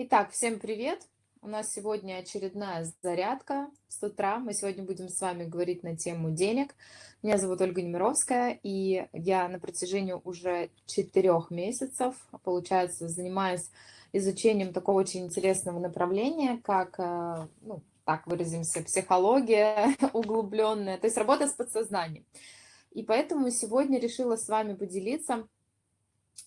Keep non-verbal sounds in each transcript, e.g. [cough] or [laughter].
Итак, всем привет! У нас сегодня очередная зарядка с утра. Мы сегодня будем с вами говорить на тему денег. Меня зовут Ольга Немировская, и я на протяжении уже четырех месяцев, получается, занимаюсь изучением такого очень интересного направления, как, э, ну, так выразимся, психология [laughs] углубленная, то есть работа с подсознанием. И поэтому сегодня решила с вами поделиться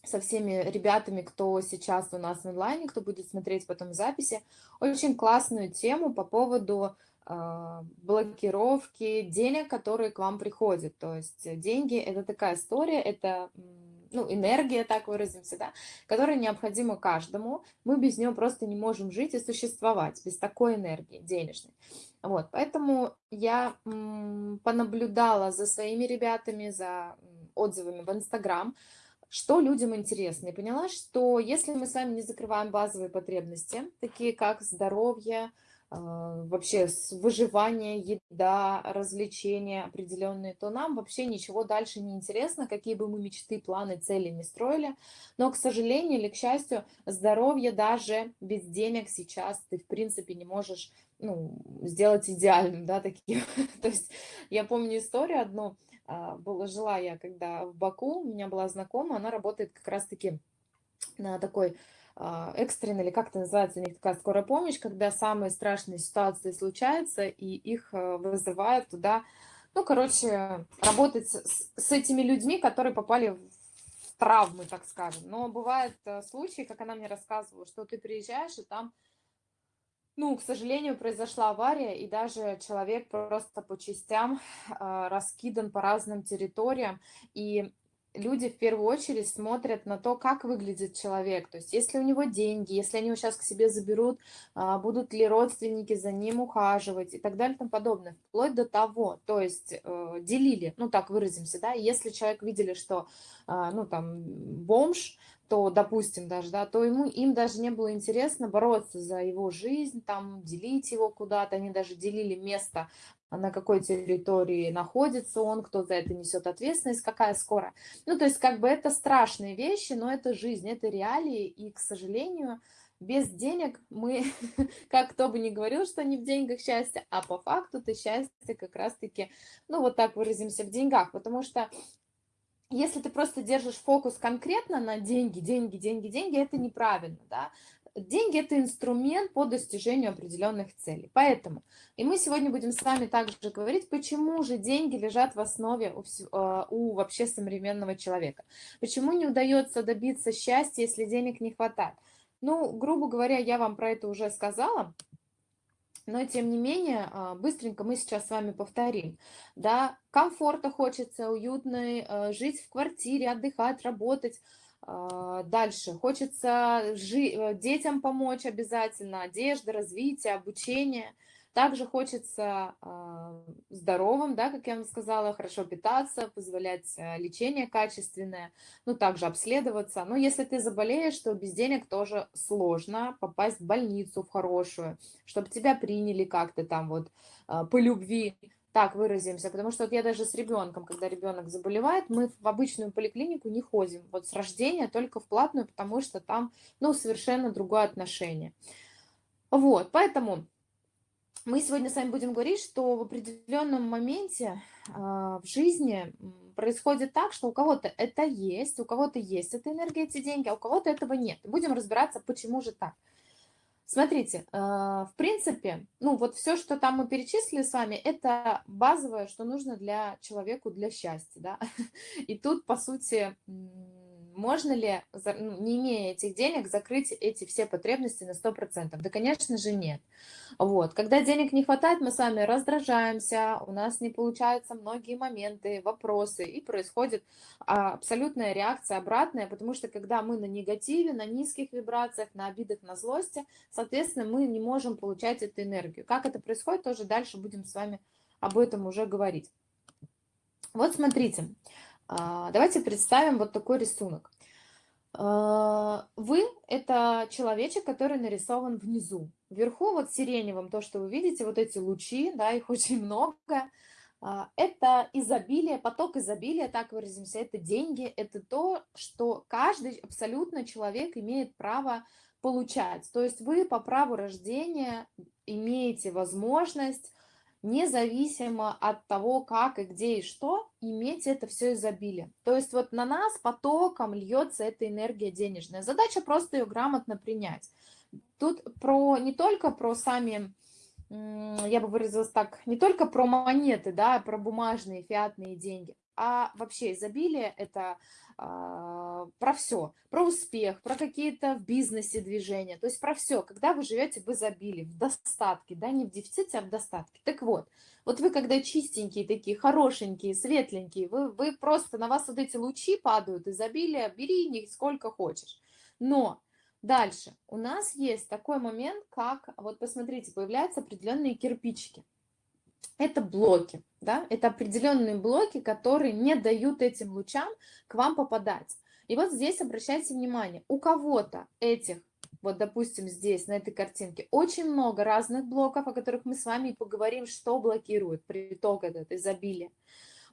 со всеми ребятами, кто сейчас у нас в онлайне, кто будет смотреть потом записи, очень классную тему по поводу э, блокировки денег, которые к вам приходят. То есть деньги – это такая история, это ну, энергия, так выразимся, да, которая необходима каждому. Мы без нее просто не можем жить и существовать, без такой энергии денежной. Вот, поэтому я понаблюдала за своими ребятами, за отзывами в Инстаграм, что людям интересно. И поняла, что если мы с вами не закрываем базовые потребности, такие как здоровье, а, вообще выживание, еда, развлечения определенные, то нам вообще ничего дальше не интересно, какие бы мы мечты, планы, цели не строили. Но, к сожалению или к счастью, здоровье даже без денег сейчас ты, в принципе, не можешь ну, сделать идеальным, да, таким. [laughs] То есть я помню историю одну, а, была, жила я когда в Баку, у меня была знакомая, она работает как раз-таки на такой а, экстренной, или как это называется, у них такая скорая помощь, когда самые страшные ситуации случаются, и их а, вызывают туда, ну, короче, работать с, с этими людьми, которые попали в травмы, так скажем. Но бывают случаи, как она мне рассказывала, что ты приезжаешь, и там ну, к сожалению, произошла авария, и даже человек просто по частям э, раскидан по разным территориям. И люди в первую очередь смотрят на то, как выглядит человек. То есть, если у него деньги, если они его сейчас к себе заберут, а, будут ли родственники за ним ухаживать и так далее и тому подобное. Вплоть до того, то есть э, делили, ну так выразимся, да, если человек видели, что, а, ну там, бомж, то, допустим, даже, да, то ему, им даже не было интересно бороться за его жизнь, там, делить его куда-то, они даже делили место на какой территории находится он, кто за это несет ответственность, какая скоро. Ну, то есть, как бы это страшные вещи, но это жизнь, это реалии, и, к сожалению, без денег мы, [laughs] как кто бы ни говорил, что не в деньгах счастье, а по факту то счастье как раз-таки, ну, вот так выразимся, в деньгах, потому что если ты просто держишь фокус конкретно на деньги, деньги, деньги, деньги, это неправильно, да. Деньги – это инструмент по достижению определенных целей. Поэтому, и мы сегодня будем с вами также говорить, почему же деньги лежат в основе у, э, у вообще современного человека. Почему не удается добиться счастья, если денег не хватает. Ну, грубо говоря, я вам про это уже сказала, но тем не менее, а, быстренько мы сейчас с вами повторим. Да, комфорта хочется, уютной, э, жить в квартире, отдыхать, работать, а, дальше хочется жи э, детям помочь обязательно, одежда, развитие, обучение. Также хочется э, здоровым, да, как я вам сказала, хорошо питаться, позволять э, лечение качественное, ну, также обследоваться. Но если ты заболеешь, то без денег тоже сложно попасть в больницу в хорошую, чтобы тебя приняли как-то там вот э, по любви так выразимся, потому что вот я даже с ребенком, когда ребенок заболевает, мы в обычную поликлинику не ходим, вот с рождения только в платную, потому что там, ну, совершенно другое отношение. Вот, поэтому мы сегодня с вами будем говорить, что в определенном моменте э, в жизни происходит так, что у кого-то это есть, у кого-то есть эта энергия, эти деньги, а у кого-то этого нет. будем разбираться, почему же так. Смотрите, э, в принципе, ну вот все, что там мы перечислили с вами, это базовое, что нужно для человеку для счастья, да. [laughs] И тут, по сути, можно ли, ну, не имея этих денег, закрыть эти все потребности на 100%? Да, конечно же, нет. Вот. Когда денег не хватает, мы с вами раздражаемся, у нас не получаются многие моменты, вопросы, и происходит а, абсолютная реакция обратная, потому что когда мы на негативе, на низких вибрациях, на обидах, на злости, соответственно, мы не можем получать эту энергию. Как это происходит, тоже дальше будем с вами об этом уже говорить. Вот смотрите, а, давайте представим вот такой рисунок. А, вы – это человечек, который нарисован внизу. Вверху вот сиреневым, то, что вы видите, вот эти лучи, да, их [laughs] очень много. А, это изобилие, поток изобилия, так выразимся, это деньги, это то, что каждый абсолютно человек имеет право получать. То есть вы по праву рождения имеете возможность, независимо от того, как и где и что, иметь это все изобилие. То есть вот на нас потоком льется эта энергия денежная. Задача просто ее грамотно принять. Тут про не только про сами я бы выразилась так, не только про монеты, да, про бумажные фиатные деньги, а вообще изобилие – это а, про все, про успех, про какие-то в бизнесе движения, то есть про все, когда вы живете в изобилии, в достатке, да, не в дефиците, а в достатке. Так вот, вот вы когда чистенькие такие, хорошенькие, светленькие, вы, вы просто, на вас вот эти лучи падают, изобилие, бери них сколько хочешь. Но Дальше. У нас есть такой момент, как, вот посмотрите, появляются определенные кирпичики. Это блоки, да, это определенные блоки, которые не дают этим лучам к вам попадать. И вот здесь обращайте внимание, у кого-то этих, вот допустим здесь, на этой картинке, очень много разных блоков, о которых мы с вами поговорим, что блокирует приток этот изобилия.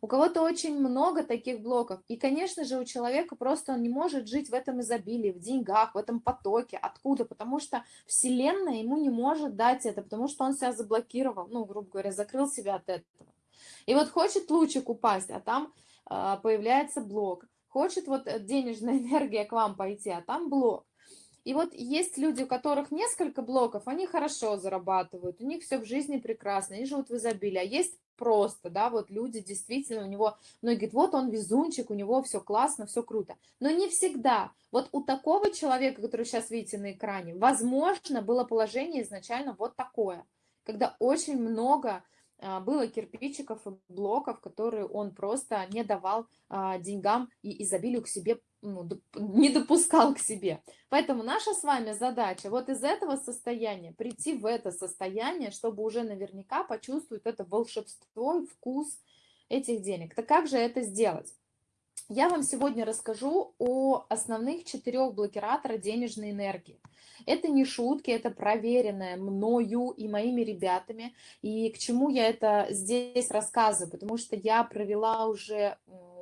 У кого-то очень много таких блоков. И, конечно же, у человека просто он не может жить в этом изобилии, в деньгах, в этом потоке. Откуда? Потому что Вселенная ему не может дать это, потому что он себя заблокировал, ну, грубо говоря, закрыл себя от этого. И вот хочет лучик упасть, а там э, появляется блок. Хочет вот денежная [laughs] энергия к вам пойти, а там блок. И вот есть люди, у которых несколько блоков, они хорошо зарабатывают, у них все в жизни прекрасно, они живут в изобилии. А есть просто, да, вот люди действительно, у него, многие говорят, вот он везунчик, у него все классно, все круто. Но не всегда. Вот у такого человека, который сейчас видите на экране, возможно, было положение изначально вот такое, когда очень много а, было кирпичиков и блоков, которые он просто не давал а, деньгам и изобилию к себе, ну, не допускал к себе. Поэтому наша с вами задача вот из этого состояния прийти в это состояние, чтобы уже наверняка почувствовать это волшебство и вкус этих денег. Так как же это сделать? Я вам сегодня расскажу о основных четырех блокираторах денежной энергии. Это не шутки, это проверенное мною и моими ребятами. И к чему я это здесь рассказываю? Потому что я провела уже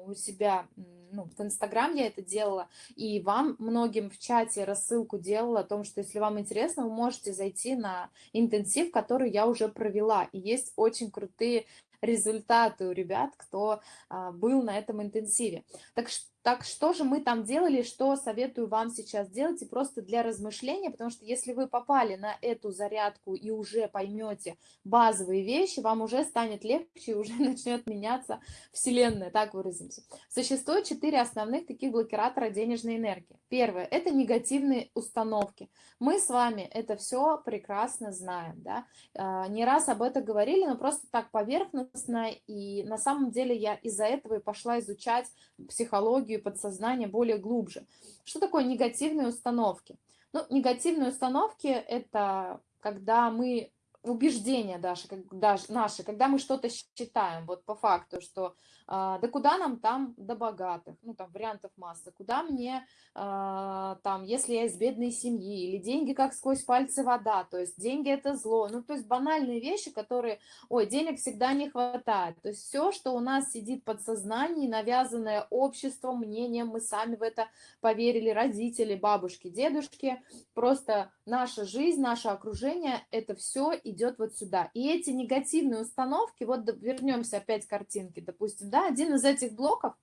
у себя ну, в Инстаграм я это делала, и вам многим в чате рассылку делала о том, что если вам интересно, вы можете зайти на интенсив, который я уже провела. И есть очень крутые результаты у ребят, кто а, был на этом интенсиве. Так что так что же мы там делали, что советую вам сейчас делать, и просто для размышления, потому что если вы попали на эту зарядку и уже поймете базовые вещи, вам уже станет легче и уже [laughs] начнет меняться Вселенная, так выразимся. Существует четыре основных таких блокиратора денежной энергии. Первое – это негативные установки. Мы с вами это все прекрасно знаем, да? А, не раз об этом говорили, но просто так поверхностно, и на самом деле я из-за этого и пошла изучать психологию, и подсознание более глубже. Что такое негативные установки? Ну, негативные установки – это когда мы убеждения даже, как, даже наши, когда мы что-то считаем, вот по факту, что а, да куда нам там до богатых, ну там вариантов масса, куда мне а, там, если я из бедной семьи, или деньги как сквозь пальцы вода, то есть деньги это зло, ну то есть банальные вещи, которые, ой, денег всегда не хватает, то есть все, что у нас сидит в подсознании, навязанное обществом, мнением, мы сами в это поверили, родители, бабушки, дедушки, просто наша жизнь, наше окружение, это все идет вот сюда. И эти негативные установки, вот вернемся опять к картинке, допустим, да, один из этих блоков,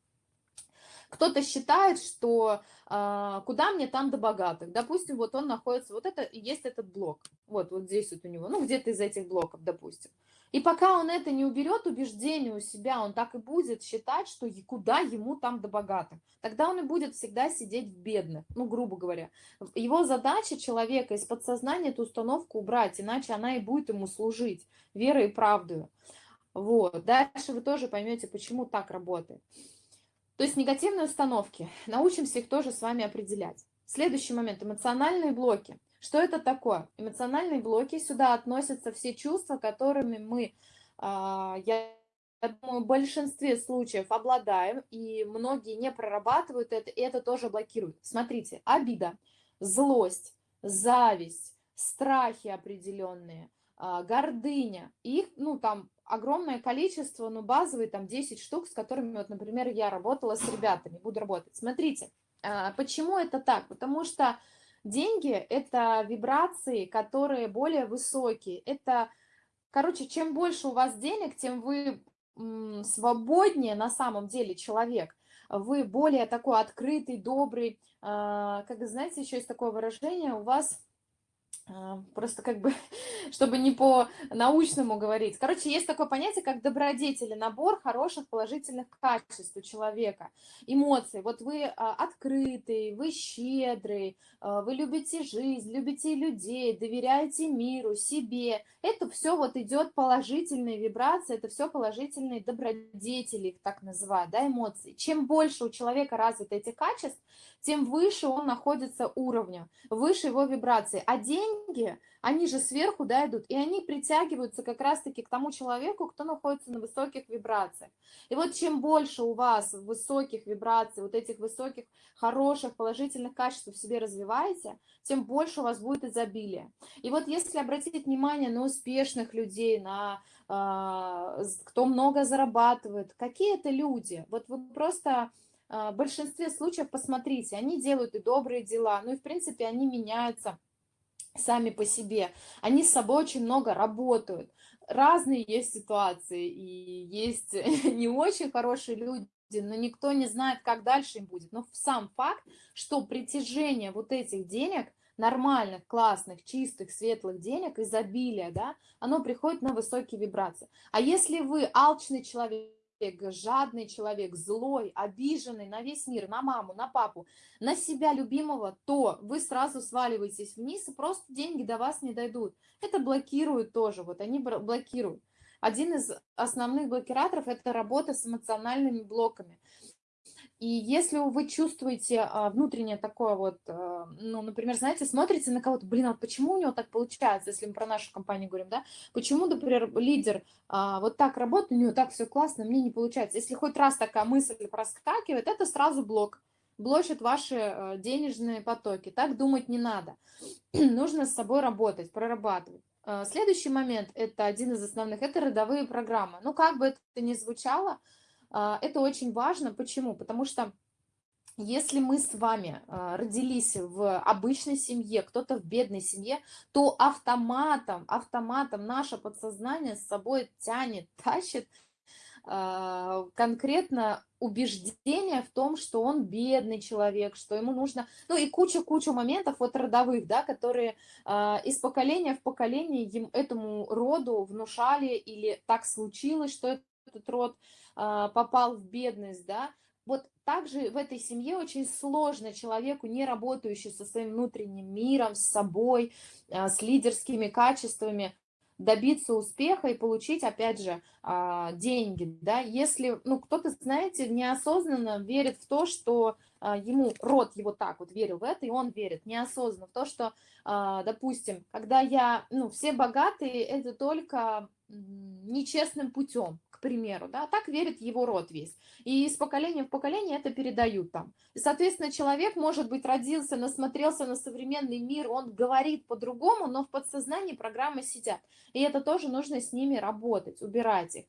кто-то считает, что а, куда мне там до богатых. Допустим, вот он находится, вот это есть этот блок, вот, вот здесь вот у него, ну, где-то из этих блоков, допустим. И пока он это не уберет, убеждение у себя, он так и будет считать, что куда ему там до богатых. Тогда он и будет всегда сидеть в бедных, ну, грубо говоря. Его задача человека из подсознания эту установку убрать, иначе она и будет ему служить верой и правдой. Вот. Дальше вы тоже поймете, почему так работает. То есть негативные установки. Научимся их тоже с вами определять. Следующий момент. Эмоциональные блоки. Что это такое? Эмоциональные блоки, сюда относятся все чувства, которыми мы, а, я думаю, в большинстве случаев обладаем, и многие не прорабатывают это, и это тоже блокирует. Смотрите, обида, злость, зависть, страхи определенные, гордыня. Их, ну, там огромное количество, ну, базовые там 10 штук, с которыми, вот, например, я работала с ребятами, буду работать. Смотрите, а, почему это так? Потому что деньги – это вибрации, которые более высокие. Это, короче, чем больше у вас денег, тем вы свободнее на самом деле человек. Вы более такой открытый, добрый. А, как знаете, еще есть такое выражение, у вас а, просто как бы, [laughs] чтобы не по-научному говорить. Короче, есть такое понятие, как добродетели, набор хороших положительных качеств у человека, эмоций. Вот вы а, открытый, вы щедрый, а, вы любите жизнь, любите людей, доверяете миру, себе. Это все вот идет положительные вибрации, это все положительные добродетели, их так называют, да, эмоции. Чем больше у человека развиты эти качества, тем выше он находится уровня, выше его вибрации. А деньги, они же сверху да, идут, и они притягиваются как раз-таки к тому человеку, кто находится на высоких вибрациях. И вот чем больше у вас высоких вибраций, вот этих высоких, хороших, положительных качеств в себе развиваете, тем больше у вас будет изобилие. И вот если обратить внимание на успешных людей, на э, кто много зарабатывает, какие это люди, вот вы просто а, в большинстве случаев, посмотрите, они делают и добрые дела, ну и в принципе они меняются сами по себе. Они с собой очень много работают. Разные есть ситуации, и есть [laughs] не очень хорошие люди, но никто не знает, как дальше им будет. Но сам факт, что притяжение вот этих денег, нормальных, классных, чистых, светлых денег, изобилие, да, оно приходит на высокие вибрации. А если вы алчный человек, жадный человек, злой, обиженный на весь мир, на маму, на папу, на себя любимого, то вы сразу сваливаетесь вниз, и просто деньги до вас не дойдут. Это блокирует тоже, вот они блокируют. Один из основных блокираторов – это работа с эмоциональными блоками. И если вы чувствуете а, внутреннее такое вот, а, ну, например, знаете, смотрите на кого-то, блин, а почему у него так получается, если мы про нашу компанию говорим, да, почему, например, лидер а, вот так работает, у него так все классно, мне не получается. Если хоть раз такая мысль проскакивает, это сразу блок, блочит ваши денежные потоки. Так думать не надо. [clears throat] Нужно с собой работать, прорабатывать. Следующий момент, это один из основных, это родовые программы. Ну, как бы это ни звучало, это очень важно. Почему? Потому что если мы с вами а, родились в обычной семье, кто-то в бедной семье, то автоматом, автоматом наше подсознание с собой тянет, [laughs] тащит а, конкретно убеждение в том, что он бедный человек, что ему нужно, ну и куча-куча моментов вот родовых, да, которые э, из поколения в поколение им, этому роду внушали или так случилось, что этот род а, попал в бедность, да, вот также в этой семье очень сложно человеку, не работающему со своим внутренним миром, с собой, а, с лидерскими качествами, добиться успеха и получить, опять же, а, деньги, да, если, ну, кто-то, знаете, неосознанно верит в то, что ему, род его так вот верил в это, и он верит. Неосознанно в то, что, допустим, когда я, ну, все богатые, это только нечестным путем, примеру, да, так верит его род весь. И из поколения в поколение это передают там. И, соответственно, человек, может быть, родился, насмотрелся на современный мир, он говорит по-другому, но в подсознании программы сидят. И это тоже нужно с ними работать, убирать их.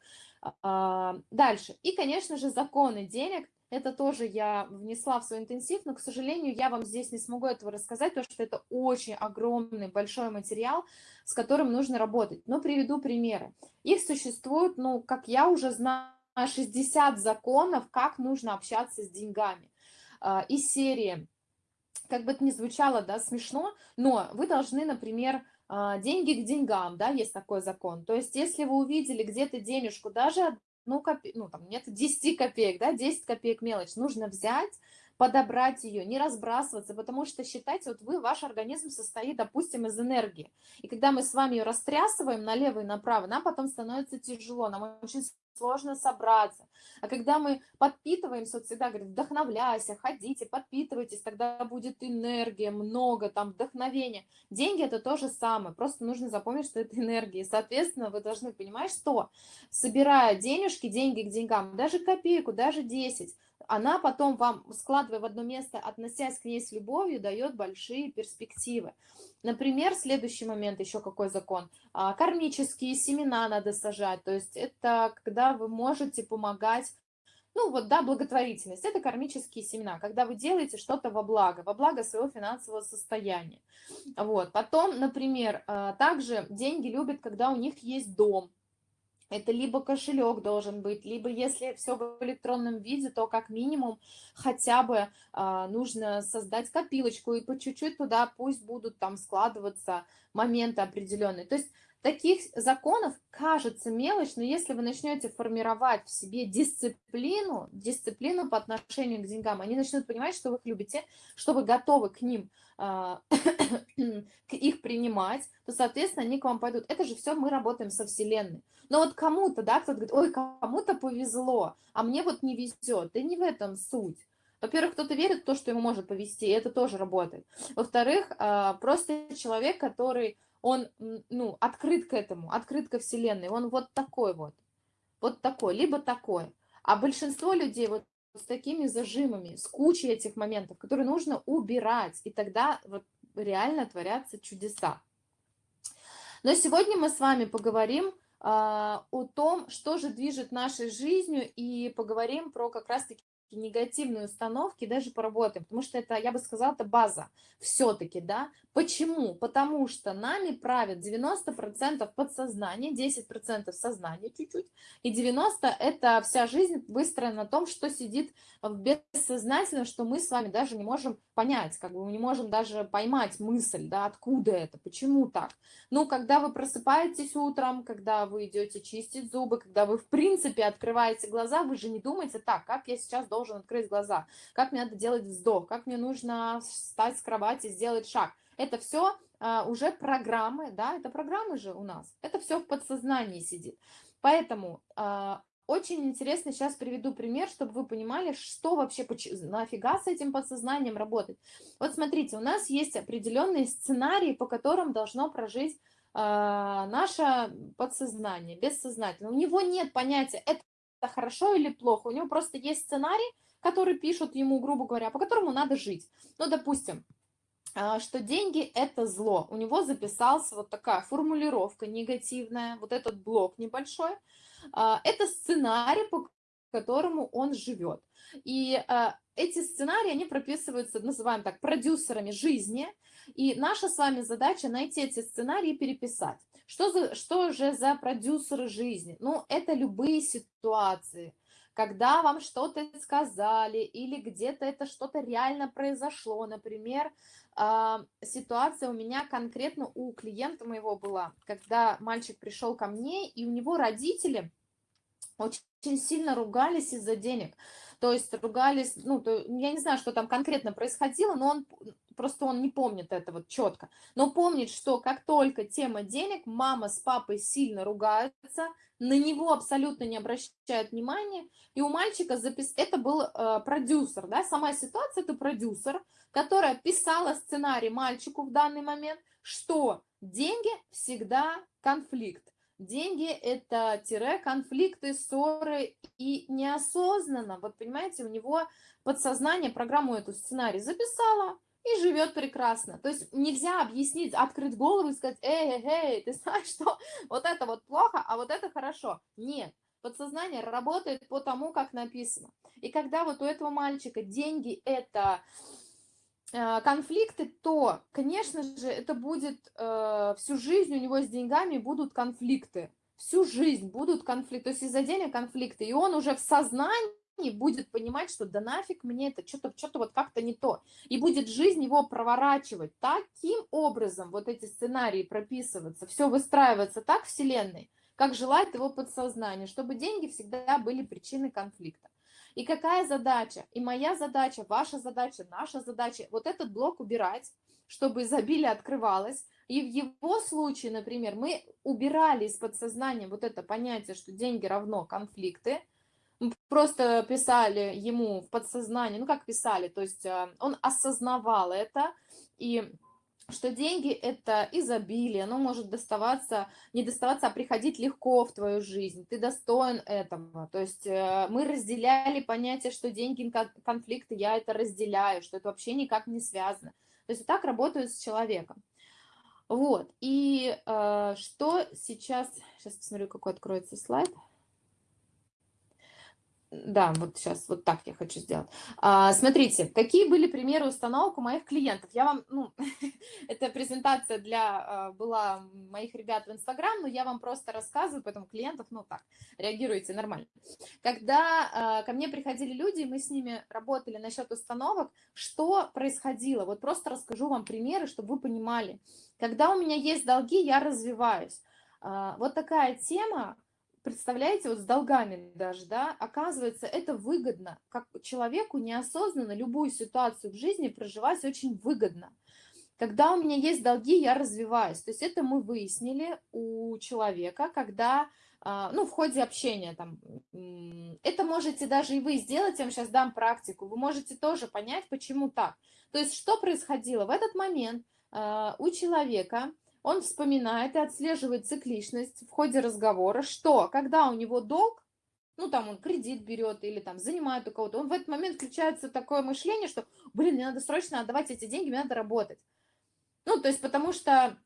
А, дальше. И, конечно же, законы денег это тоже я внесла в свой интенсив, но, к сожалению, я вам здесь не смогу этого рассказать, потому что это очень огромный, большой материал, с которым нужно работать. Но приведу примеры. Их существует, ну, как я уже знаю, 60 законов, как нужно общаться с деньгами. А, из серии, как бы это ни звучало, да, смешно, но вы должны, например, а, деньги к деньгам, да, есть такой закон. То есть, если вы увидели где-то денежку, даже ну, копе... ну там нет [laughs] 10 копеек, да, 10 копеек мелочь, нужно взять, подобрать ее, не разбрасываться, потому что считайте, вот вы, ваш организм состоит, допустим, из энергии. И когда мы с вами ее растрясываем налево и направо, нам потом становится тяжело, нам очень сложно собраться. А когда мы подпитываемся, вот всегда говорят, вдохновляйся, ходите, подпитывайтесь, тогда будет энергия, много там вдохновения. Деньги это то же самое, просто нужно запомнить, что это энергия. И, соответственно, вы должны понимать, что собирая денежки, деньги к деньгам, даже копейку, даже 10, она потом вам, складывая в одно место, относясь к ней с любовью, дает большие перспективы. Например, следующий момент, еще какой закон. А, кармические семена надо сажать, то есть это когда вы можете помогать ну вот, да, благотворительность – это кармические семена, когда вы делаете что-то во благо, во благо своего финансового состояния. Вот. Потом, например, а, также деньги любят, когда у них есть дом, это либо кошелек должен быть, либо если все в электронном виде, то как минимум хотя бы а, нужно создать копилочку и по чуть-чуть туда пусть будут там складываться моменты определенные. То есть таких законов кажется мелочь, но если вы начнете формировать в себе дисциплину, дисциплину по отношению к деньгам, они начнут понимать, что вы их любите, что вы готовы к ним, а, [clears throat] к их принимать, то, соответственно, они к вам пойдут. Это же все мы работаем со Вселенной. Но вот кому-то, да, кто-то говорит, ой, кому-то повезло, а мне вот не везет. Да не в этом суть. Во-первых, кто-то верит в то, что ему может повезти, и это тоже работает. Во-вторых, а, просто человек, который он, ну, открыт к этому, открыт ко Вселенной, он вот такой вот, вот такой, либо такой. А большинство людей вот с такими зажимами, с кучей этих моментов, которые нужно убирать, и тогда вот реально творятся чудеса. Но сегодня мы с вами поговорим а, о том, что же движет нашей жизнью, и поговорим про как раз-таки негативные установки, даже поработаем, потому что это, я бы сказала, это база все-таки, да. Почему? Потому что нами правят 90% подсознания, 10% сознания чуть-чуть, и 90% это вся жизнь выстроена на том, что сидит в бессознательном, что мы с вами даже не можем понять, как бы мы не можем даже поймать мысль, да, откуда это, почему так. Ну, когда вы просыпаетесь утром, когда вы идете чистить зубы, когда вы в принципе открываете глаза, вы же не думаете, так, как я сейчас должен открыть глаза, как мне надо делать вздох, как мне нужно встать с кровати, сделать шаг. Это все а, уже программы, да, это программы же у нас, это все в подсознании сидит. Поэтому а, очень интересно, сейчас приведу пример, чтобы вы понимали, что вообще, нафига с этим подсознанием работать. Вот смотрите, у нас есть определенные сценарии, по которым должно прожить э, наше подсознание, бессознательно. У него нет понятия, это хорошо или плохо, у него просто есть сценарий, который пишут ему, грубо говоря, по которому надо жить. Ну, допустим, что деньги – это зло. У него записался вот такая формулировка негативная, вот этот блок небольшой. А, это сценарий, по которому он живет. И а, эти сценарии, они прописываются, называем так, продюсерами жизни. И наша с вами задача найти эти сценарии и переписать. Что, за, что же за продюсеры жизни? Ну, это любые ситуации – когда вам что-то сказали или где-то это что-то реально произошло. Например, а, ситуация у меня конкретно у клиента моего была, когда мальчик пришел ко мне, и у него родители очень сильно ругались из-за денег. То есть ругались, ну, то, я не знаю, что там конкретно происходило, но он просто он не помнит это вот четко. Но помнит, что как только тема денег, мама с папой сильно ругаются, на него абсолютно не обращают внимания, и у мальчика запис... это был э, продюсер, да, сама ситуация это продюсер, которая писала сценарий мальчику в данный момент, что деньги всегда конфликт. Деньги – это тире, конфликты, ссоры, и неосознанно, вот понимаете, у него подсознание программу эту сценарий записала, и живет прекрасно. То есть нельзя объяснить, открыть голову и сказать, эй, эй, эй, ты знаешь, что вот это вот плохо, а вот это хорошо. Нет, подсознание работает по тому, как написано. И когда вот у этого мальчика деньги – это конфликты, то, конечно же, это будет э, всю жизнь у него с деньгами будут конфликты. Всю жизнь будут конфликты. То есть из-за денег конфликты. И он уже в сознании будет понимать, что да нафиг мне это, что-то что, -то, вот как-то не то. И будет жизнь его проворачивать таким образом, вот эти сценарии прописываться, все выстраиваться так Вселенной, как желает его подсознание, чтобы деньги всегда были причиной конфликта. И какая задача? И моя задача, ваша задача, наша задача, вот этот блок убирать, чтобы изобилие открывалось. И в его случае, например, мы убирали из подсознания вот это понятие, что деньги равно конфликты, просто писали ему в подсознание, ну как писали, то есть э, он осознавал это, и что деньги– это изобилие, оно может доставаться, не доставаться, а приходить легко в твою жизнь, ты достоин этого. То есть э, мы разделяли понятие, что деньги – конфликты, я это разделяю, что это вообще никак не связано. То есть вот так работают с человеком. Вот, и э, что сейчас, сейчас посмотрю, какой откроется слайд. Да, вот сейчас вот так я хочу сделать. А, смотрите, какие были примеры установок у моих клиентов. Я вам, ну, [laughs] эта презентация для а, была моих ребят в Инстаграм, но я вам просто рассказываю, поэтому клиентов, ну так, реагируйте нормально. Когда а, ко мне приходили люди, мы с ними работали насчет установок, что происходило. Вот просто расскажу вам примеры, чтобы вы понимали. Когда у меня есть долги, я развиваюсь. А, вот такая тема, представляете, вот с долгами даже, да, оказывается, это выгодно. Как человеку неосознанно любую ситуацию в жизни проживать очень выгодно. Когда у меня есть долги, я развиваюсь. То есть это мы выяснили у человека, когда, а, ну, в ходе общения там, это можете даже и вы сделать, я вам сейчас дам практику, вы можете тоже понять, почему так. То есть что происходило в этот момент а, у человека, он вспоминает и отслеживает цикличность в ходе разговора, что когда у него долг, ну там он кредит берет или там занимает у кого-то, он в этот момент включается такое мышление, что, блин, мне надо срочно отдавать эти деньги, мне надо работать. Ну, то есть потому что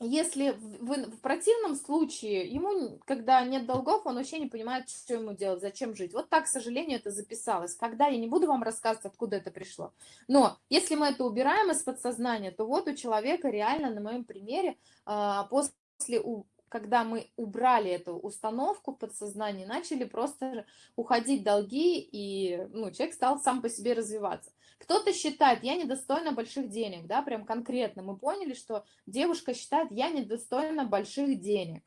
если в, в противном случае ему, когда нет долгов, он вообще не понимает, что ему делать, зачем жить. Вот так, к сожалению, это записалось. Когда я не буду вам рассказывать, откуда это пришло. Но если мы это убираем из подсознания, то вот у человека реально на моем примере а, после когда мы убрали эту установку в начали просто уходить долги, и ну, человек стал сам по себе развиваться. Кто-то считает, я недостойна больших денег, да, прям конкретно. Мы поняли, что девушка считает, я недостойна больших денег.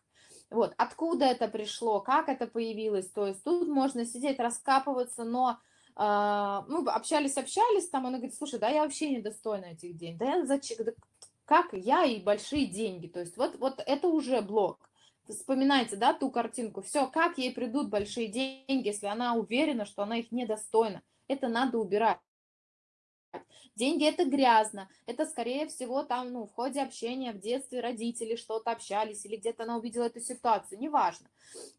Вот, откуда это пришло, как это появилось, то есть тут можно сидеть, раскапываться, но э, ну, общались, общались, там она говорит, слушай, да я вообще недостойна этих денег, да я зачем, да как я и большие деньги, то есть вот, вот это уже блок. Вспоминайте, да, ту картинку, все, как ей придут большие деньги, если она уверена, что она их недостойна, это надо убирать. Деньги это грязно, это скорее всего там, ну, в ходе общения в детстве родители что-то общались или где-то она увидела эту ситуацию, неважно.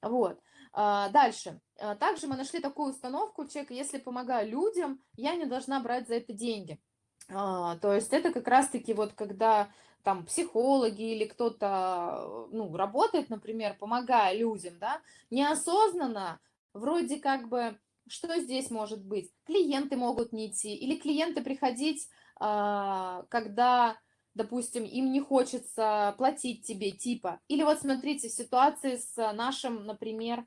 Вот. А, дальше. А, также мы нашли такую установку у человека, если помогаю людям, я не должна брать за это деньги. А, то есть это как раз-таки вот когда там психологи или кто-то, ну, работает, например, помогая людям, да, неосознанно вроде как бы что здесь может быть? Клиенты могут не идти, или клиенты приходить, а, когда, допустим, им не хочется платить тебе, типа. Или вот смотрите, ситуации с нашим, например,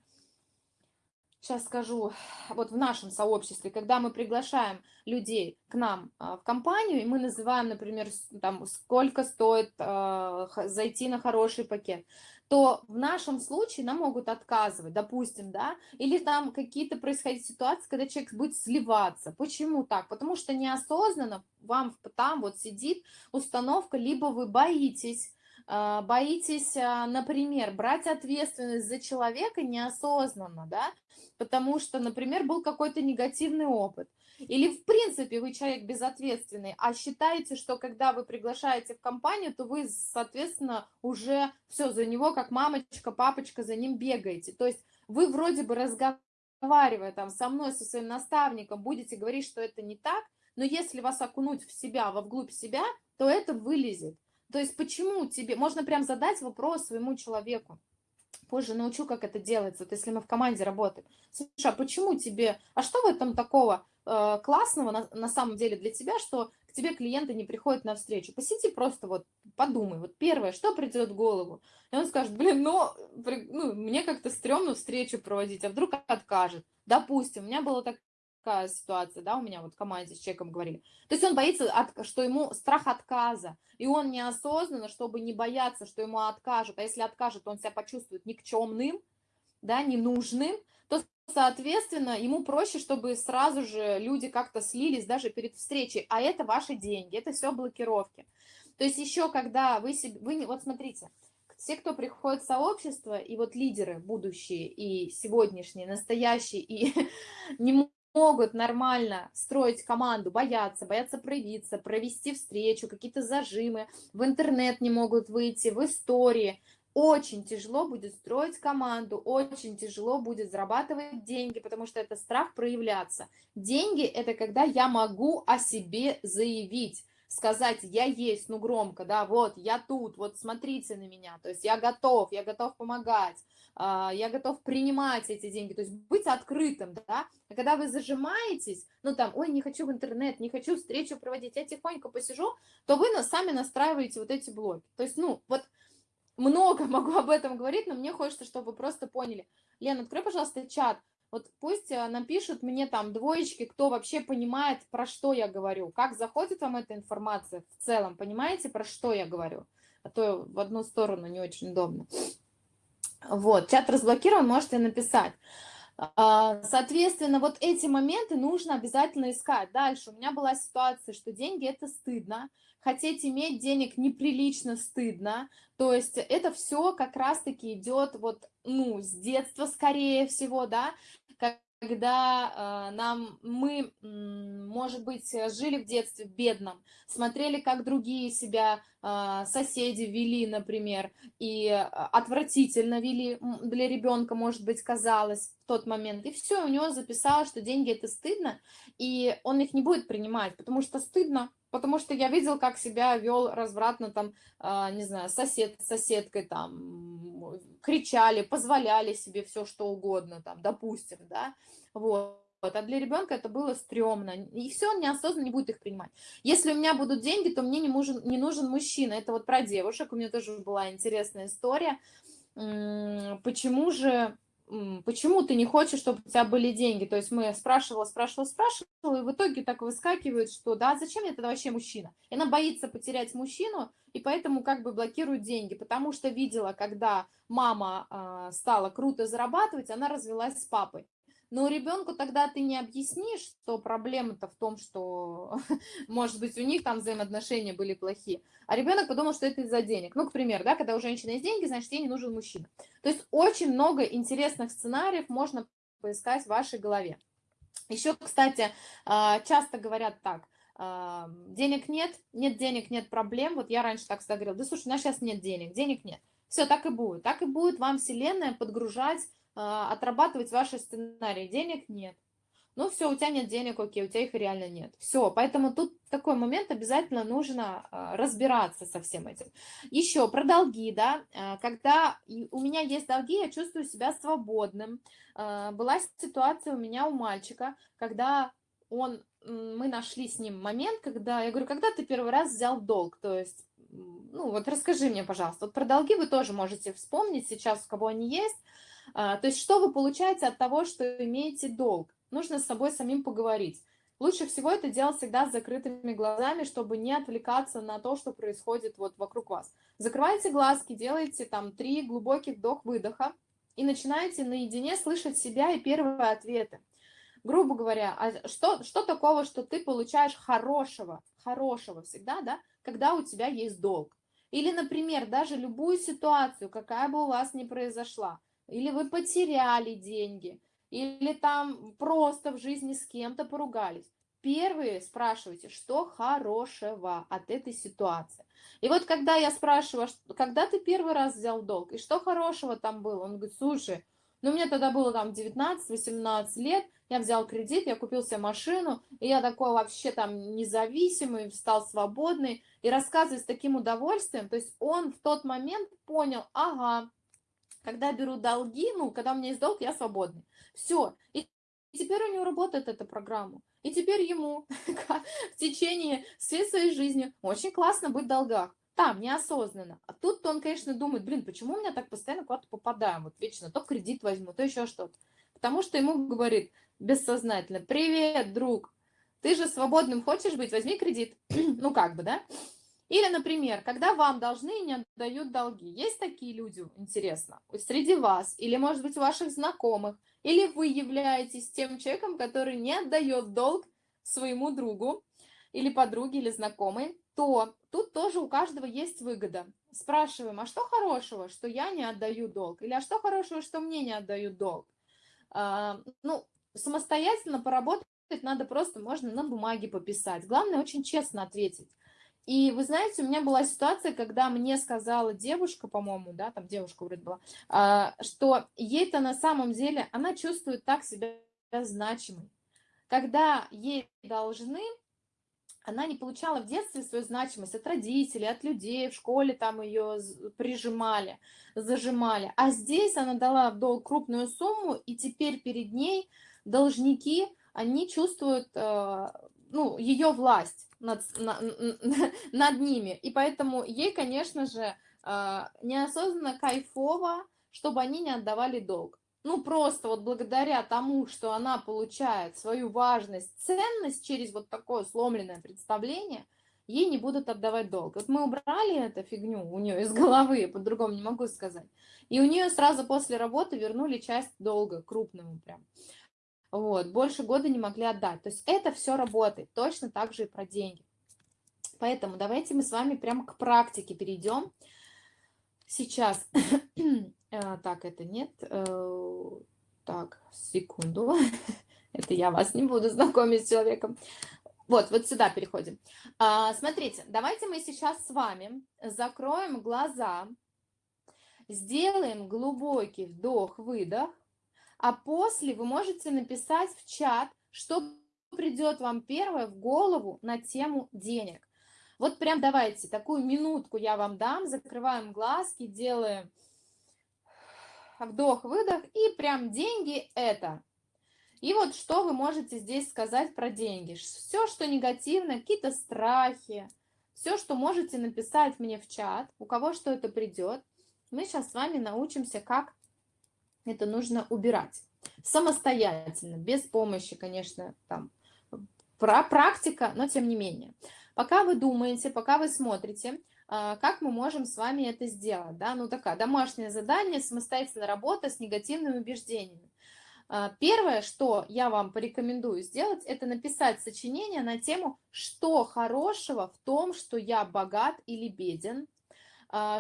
сейчас скажу, вот в нашем сообществе, когда мы приглашаем людей к нам а, в компанию, и мы называем, например, там, сколько стоит э, зайти на хороший пакет, то в нашем случае нам могут отказывать, допустим, да, или там какие-то происходят ситуации, когда человек будет сливаться. Почему так? Потому что неосознанно вам там вот сидит установка, либо вы боитесь, боитесь, а, например, брать ответственность за человека неосознанно, да, потому что, например, был какой-то негативный опыт. Или, в принципе, вы человек безответственный, а считаете, что когда вы приглашаете в компанию, то вы, соответственно, уже все за него, как мамочка, папочка, за ним бегаете. То есть вы вроде бы разговаривая там со мной, со своим наставником, будете говорить, что это не так, но если вас окунуть в себя, во вглубь себя, то это вылезет. То есть почему тебе... Можно прям задать вопрос своему человеку позже научу, как это делается, вот если мы в команде работаем. Слушай, а почему тебе, а что в этом такого э, классного на, на самом деле для тебя, что к тебе клиенты не приходят на встречу? Посиди просто вот, подумай, вот первое, что придет в голову? И он скажет, блин, ну, ну мне как-то стрёмно встречу проводить, а вдруг откажет? Допустим, у меня было так, такая ситуация, да, у меня вот в команде с человеком говорили. То есть он боится, от, что ему страх отказа, и он неосознанно, чтобы не бояться, что ему откажут, а если откажет, он себя почувствует никчемным, да, ненужным, то, соответственно, ему проще, чтобы сразу же люди как-то слились даже перед встречей, а это ваши деньги, это все блокировки. То есть еще когда вы, себе, вы вот смотрите, все, кто приходит в сообщество, и вот лидеры будущие, и сегодняшние, настоящие, и [laughs] не могут нормально строить команду, боятся, боятся проявиться, провести встречу, какие-то зажимы, в интернет не могут выйти, в истории, очень тяжело будет строить команду, очень тяжело будет зарабатывать деньги, потому что это страх проявляться. Деньги – это когда я могу о себе заявить, сказать «я есть», ну громко, да, вот, я тут, вот смотрите на меня, то есть я готов, я готов помогать, я готов принимать эти деньги, то есть быть открытым, да, а когда вы зажимаетесь, ну там, ой, не хочу в интернет, не хочу встречу проводить, я тихонько посижу, то вы сами настраиваете вот эти блоки, то есть, ну, вот много [laughs] могу об этом говорить, но мне хочется, чтобы вы просто поняли. Лен, открой, пожалуйста, чат. Вот пусть э, напишут мне там двоечки, кто вообще понимает, про что я говорю. Как заходит вам эта информация в целом, понимаете, про что я говорю? А то в одну сторону не очень удобно. Вот, чат разблокирован, можете написать. А, соответственно, вот эти моменты нужно обязательно искать. Дальше у меня была ситуация, что деньги – это стыдно, хотеть иметь денег неприлично стыдно, то есть это все как раз-таки идет вот, ну, с детства, скорее всего, да, когда э, нам мы, может быть, жили в детстве бедном, смотрели, как другие себя э, соседи вели, например, и отвратительно вели для ребенка, может быть, казалось в тот момент, и все, у него записалось, что деньги это стыдно, и он их не будет принимать, потому что стыдно, потому что я видел, как себя вел развратно там, э, не знаю, сосед с соседкой там, кричали, позволяли себе все что угодно там, допустим, да, вот. А для ребенка это было стрёмно. И все, он неосознанно не будет их принимать. Если у меня будут деньги, то мне не нужен, не нужен мужчина. Это вот про девушек. У меня тоже была интересная история. Почему же почему ты не хочешь, чтобы у тебя были деньги? То есть мы спрашивала, спрашивала, спрашивала, и в итоге так выскакивает, что да, зачем мне тогда вообще мужчина? И она боится потерять мужчину, и поэтому как бы блокирует деньги, потому что видела, когда мама э, стала круто зарабатывать, она развелась с папой. Но ребенку тогда ты не объяснишь, что проблема-то в том, что, [laughs] может быть, у них там взаимоотношения были плохие. А ребенок подумал, что это из-за денег. Ну, к примеру, да, когда у женщины есть деньги, значит, ей не нужен мужчина. То есть очень много интересных сценариев можно поискать в вашей голове. Еще, кстати, а, часто говорят так, а, денег нет, нет денег, нет проблем. Вот я раньше так всегда говорила, да слушай, у нас сейчас нет денег, денег нет. Все, так и будет. Так и будет вам Вселенная подгружать отрабатывать ваши сценарии. Денег нет. Ну все, у тебя нет денег, окей, у тебя их реально нет. Все, поэтому тут такой момент обязательно нужно а, разбираться со всем этим. Еще про долги, да, а, когда у меня есть долги, я чувствую себя свободным. Была ситуация у меня у мальчика, когда он, мы нашли с ним момент, когда, я говорю, когда ты первый раз взял долг, то есть, ну вот расскажи мне, пожалуйста, вот про долги вы тоже можете вспомнить сейчас, у кого они есть, а, то есть что вы получаете от того, что имеете долг? Нужно с собой самим поговорить. Лучше всего это делать всегда с закрытыми глазами, чтобы не отвлекаться на то, что происходит вот вокруг вас. Закрывайте глазки, делайте там три глубоких вдох-выдоха и начинаете наедине слышать себя и первые ответы. Грубо говоря, а что, что такого, что ты получаешь хорошего, хорошего всегда, да, когда у тебя есть долг? Или, например, даже любую ситуацию, какая бы у вас ни произошла, или вы потеряли деньги, или там просто в жизни с кем-то поругались. Первые спрашивайте, что хорошего от этой ситуации. И вот когда я спрашиваю, когда ты первый раз взял долг, и что хорошего там было, он говорит, слушай, ну мне тогда было там 19-18 лет, я взял кредит, я купил себе машину, и я такой вообще там независимый, стал свободный, и рассказывает с таким удовольствием, то есть он в тот момент понял, ага, когда беру долги, ну, когда у меня есть долг, я свободный. Все. И теперь у него работает эта программа. И теперь ему [laughs] в течение всей своей жизни очень классно быть в долгах. Там, неосознанно. А тут он, конечно, думает, блин, почему у меня так постоянно куда-то попадаем? Вот вечно то кредит возьму, то еще что-то. Потому что ему говорит бессознательно, привет, друг, ты же свободным хочешь быть, возьми кредит. [clears throat] ну, как бы, да? Или, например, когда вам должны и не отдают долги. Есть такие люди, интересно, среди вас, или, может быть, ваших знакомых, или вы являетесь тем человеком, который не отдает долг своему другу, или подруге, или знакомой, то тут тоже у каждого есть выгода. Спрашиваем, а что хорошего, что я не отдаю долг? Или а что хорошего, что мне не отдают долг? А, ну, самостоятельно поработать надо просто, можно на бумаге пописать. Главное, очень честно ответить. И вы знаете, у меня была ситуация, когда мне сказала девушка, по-моему, да, там девушка вроде была, а, что ей-то на самом деле, она чувствует так себя значимой. Когда ей должны, она не получала в детстве свою значимость от родителей, от людей, в школе там ее прижимали, зажимали. А здесь она дала в долг крупную сумму, и теперь перед ней должники, они чувствуют э, ну, ее власть над, на, [laughs] над ними. И поэтому ей, конечно же, а, неосознанно кайфово, чтобы они не отдавали долг. Ну, просто вот благодаря тому, что она получает свою важность, ценность через вот такое сломленное представление, ей не будут отдавать долг. Вот мы убрали эту фигню у нее из [laughs] головы, по-другому не могу сказать. И у нее сразу после работы вернули часть долга, крупную прям. Вот, больше года не могли отдать. То есть это все работает, точно так же и про деньги. Поэтому давайте мы с вами прямо к практике перейдем. Сейчас, э, [clears throat] так, это нет, э, так, секунду, [laughs] это я вас не буду знакомить с человеком. Вот, вот сюда переходим. А, смотрите, давайте мы сейчас с вами закроем глаза, сделаем глубокий вдох-выдох, а после вы можете написать в чат, что придет вам первое в голову на тему денег. Вот прям давайте, такую минутку я вам дам, закрываем глазки, делаем вдох-выдох, и прям деньги это. И вот что вы можете здесь сказать про деньги? Все, что негативно, какие-то страхи, все, что можете написать мне в чат, у кого что это придет. Мы сейчас с вами научимся, как это нужно убирать. Самостоятельно, без помощи, конечно, там, про практика, но тем не менее. Пока вы думаете, пока вы смотрите, а, как мы можем с вами это сделать, да, ну такая домашнее задание, самостоятельная работа с негативными убеждениями. А, первое, что я вам порекомендую сделать, это написать сочинение на тему, что хорошего в том, что я богат или беден,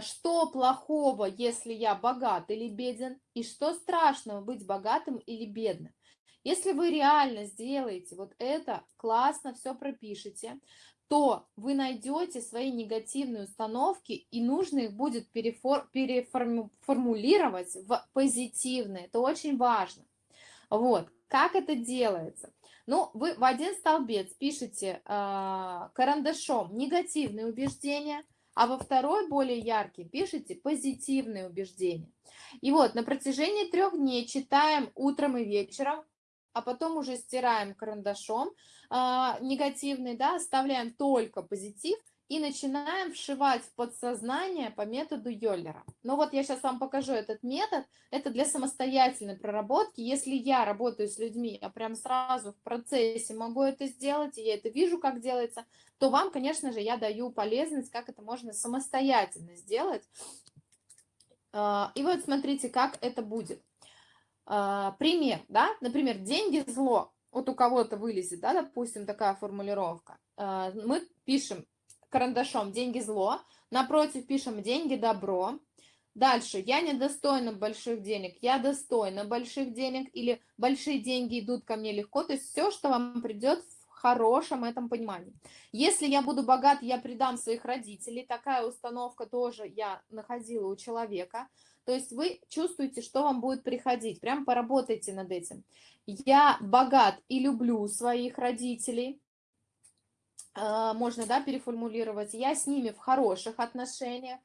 что плохого, если я богат или беден, и что страшного быть богатым или бедным. Если вы реально сделаете вот это, классно все пропишите, то вы найдете свои негативные установки, и нужно их будет перефор переформулировать в позитивные. Это очень важно. Вот, как это делается? Ну, вы в один столбец пишете э, карандашом негативные убеждения, а во второй, более яркий, пишите позитивные убеждения. И вот на протяжении трех дней читаем утром и вечером, а потом уже стираем карандашом э, негативный, да, оставляем только позитив и начинаем вшивать в подсознание по методу Йоллера. Но вот я сейчас вам покажу этот метод. Это для самостоятельной проработки. Если я работаю с людьми, я прям сразу в процессе могу это сделать, и я это вижу, как делается, то вам, конечно же, я даю полезность, как это можно самостоятельно сделать. А, и вот смотрите, как это будет. А, пример, да, например, деньги зло. Вот у кого-то вылезет, да, допустим, такая формулировка. А, мы пишем карандашом деньги зло, напротив пишем деньги добро. Дальше, я недостойна больших денег, я достойна больших денег, или большие деньги идут ко мне легко, то есть все, что вам придет хорошем этом понимании. Если я буду богат, я предам своих родителей. Такая установка тоже я находила у человека. То есть вы чувствуете, что вам будет приходить. Прям поработайте над этим. Я богат и люблю своих родителей. А, можно, да, переформулировать. Я с ними в хороших отношениях.